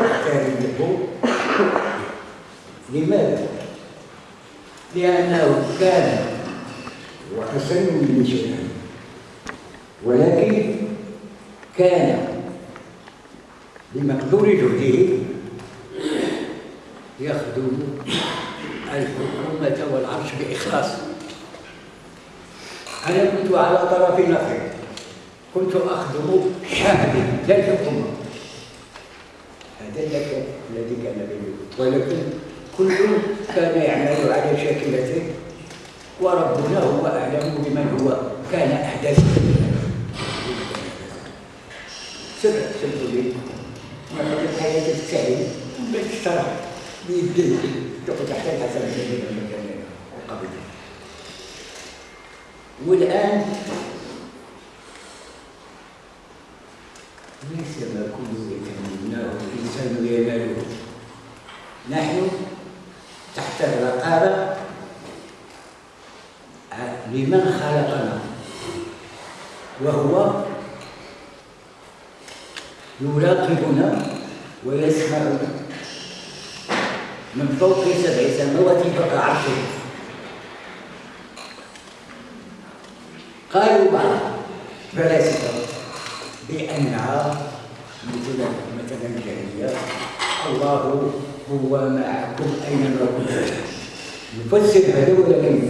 واحترمه لماذا؟ لأنه كان وأحسن من شيئا ولكن كان بمقدور جهده. يخدم الحكومة والعرش بإخلاص أنا كنت على طرف نقل كنت أخدم شعبي لا الحكومة الذي كان بيني ولكن كل كان يعمل على شاكلته وربنا هو أعلم بمن هو كان أحدث سر لي. ما الحياة تستاهل بالشرع بيديه تقعد تحت الحسن المكان قبل والآن ليس ما كل يتمناه الإنسان يناله نحن تحت الرقابة. لمن خلقنا؟ وهو يراقبنا ويسمعنا من فوق سبع سماوات فوق عرشه قالوا بعض فلاسفه بأنها مثل مثلا الجاهليه الله هو معكم اينما كنتم نفسر هذا ولكن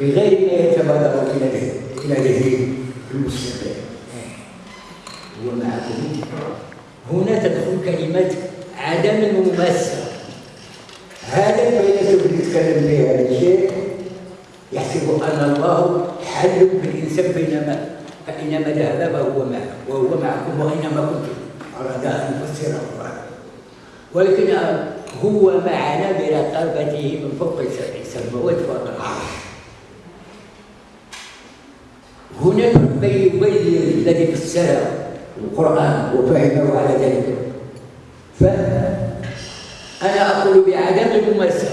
بغير ما يتبادر إلى إلى ذهن المستقبل. هو معكم. هنا تدخل كلمة عدم المماسه هذا الفيلسوف اللي يتكلم به هذا الشيء يحسب أن الله حل بالإنسان بينما فاينما ذهب فهو معه وهو معكم واينما كنتم اراد أن يفسره ولكن هو معنا برقبته من فوق سبع سماوات فوق العرش. هناك من يبين الذي فسر القرآن وفهمه على ذلك. فأنا أقول بعدم الممارسة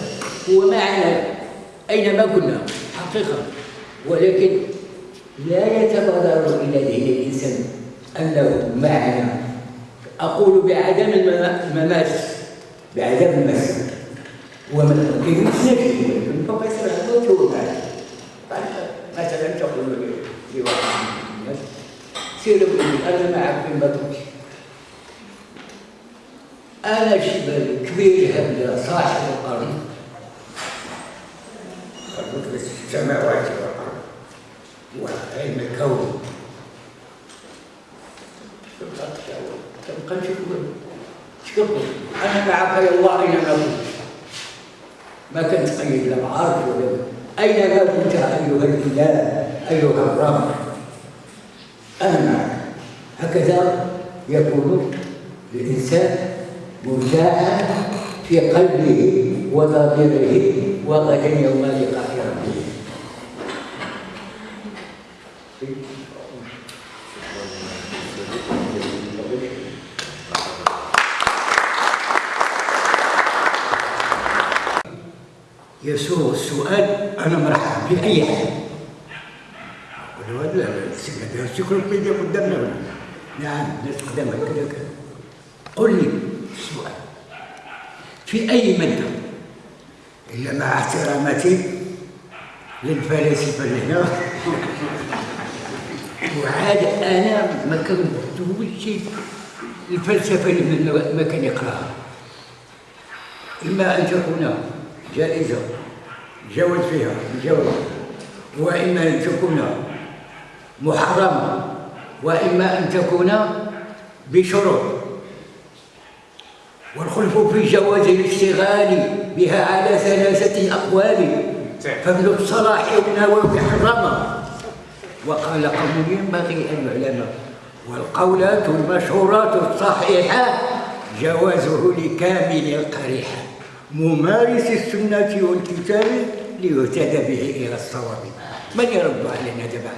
هو معنا أينما كنا حقيقة. ولكن لا يتبادر إلى ذهن الإنسان أنه معنا أقول بعدم المماس بعدم المس ومن يمسك من فوق يسرع موت مثلا تقول لواحد من الناس سير أنا معك في المتروك أنا شبل كبير هذا صاحب الأرض قلت السماوات والارض وعلم الكون تبقى تشوف شوف أنا معك يا الله اينما كنت ما كنت قيد لا بعرف ولا اينما كنت أيها الإله أيها الرب؟ أنا هكذا يكون الإنسان مرتاحا في قلبه وضميره وغدا يوم لقاء يسوغ السؤال أنا مرحب بأي حال أقول له لا لا السيكلوبيديا قدامنا. نعم الناس قدامها كذا كذا قل لي السؤال في أي ماده إلا مع احتراماتي للفلاسفه اللي هنا وعاد أنا ما كنتوش الفلسفة اللي ما كان يقراها. إما أن تكون جائزة جوز فيها جوز وإما أن تكون محرمة وإما أن تكون بشروط. والخلف في جواز الاشتغال بها على ثلاثة أقوال. فابن الصلاح والنووي حرمه وقال قوم ينبغي أن يعلم. والقولات المشهورات الصحيحة جوازه لكامل القريحة. ممارس السنة والكتاب ليهتدى به إلى الصواب. من يرد علينا دابا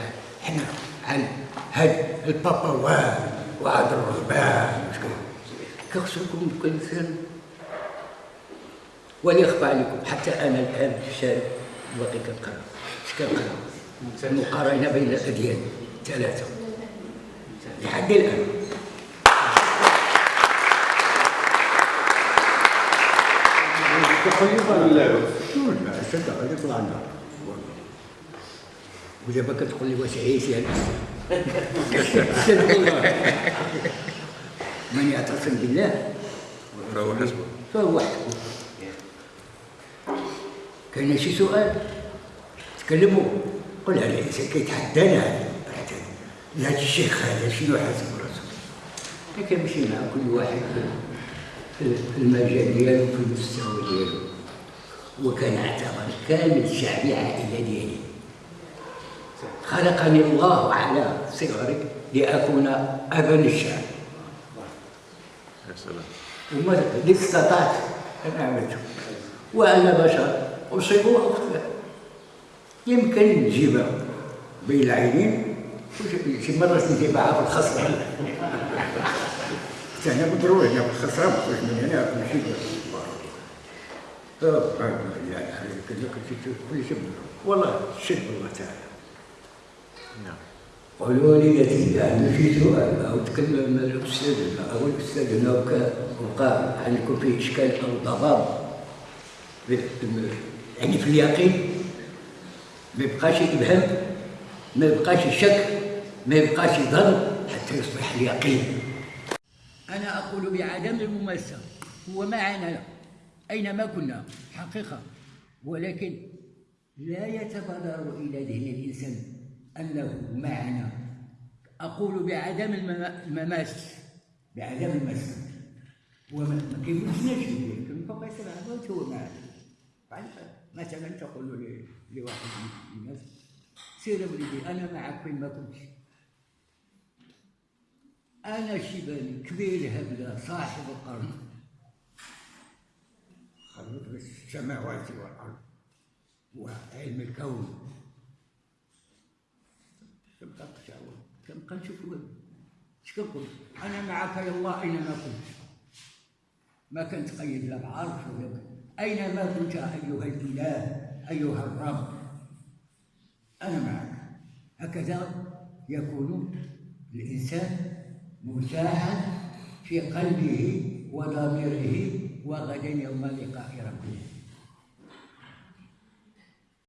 حنا عن هاد البابا وعاد الرهبان كخصكم كنسان ولا يخفى عليكم حتى أنا الآن في الشارع باقي كنقرا كنقرا المقارنة بين الأديان. ثلاثة. لحد الآن. لي لا؟ هذيك طلعنا ودابا كتقول لي واش أنا صدق والله من يعتصم بالله. فهو حسبه. فهو حسبه. كاين شي سؤال؟ تكلموا. قل هذا الانسان كيتحدانا هذا هذا الشيخ هذا شنو حاسب راسه لكن كيمشي مع كل واحد في- المجال ديالو في المستوى ديالو وكنعتبر كامل الشعب عائله ديالي خلقني الله على صغري لأكون أبا للشعب يا سلام وما استطعت أنا عملته وأنا بشر أصيب وأخطئ يمكن نجيبها بين العينين شي مرة نجيبها في بالضرورة أنا في الخصرة ما نخرج من هنا نمشي والله شد الله تعالى نعم قالوا لي يعني في سؤال أو تكلم الاستاذ أو الاستاذ هنا وكا- وقع عندكم في اشكال أو ضباب يعني في اليقين ما يبقاش ابهام ما يبقاش شك ما يبقاش ظن حتى يصبح اليقين أنا أقول بعدم الممارسة. هو معنا. أينما كنا. حقيقة. ولكن لا يتبادر إلى ذهن الإنسان أنه معنا. أقول بعدم المما- المماس بعدم المماس وما ما يمكن فوق سبع موت هو معنا؟ مثلا تقول لواحد من الناس سير وليدي أنا معك فين ما كنت أنا شيباني كبير هبلة صاحب القرن. خلق السماوات والارض وعلم الكون. تبقى تشاور تبقى نشوف وين اش كنقول أنا معك يا الله اينما كنت. ما كنت قيد لا بعرف ولا اينما كنت أيها الإله أيها الرب؟ أنا معك. هكذا يكون الإنسان مساعد في قلبه وضميره وغدا يوم لقاء ربه.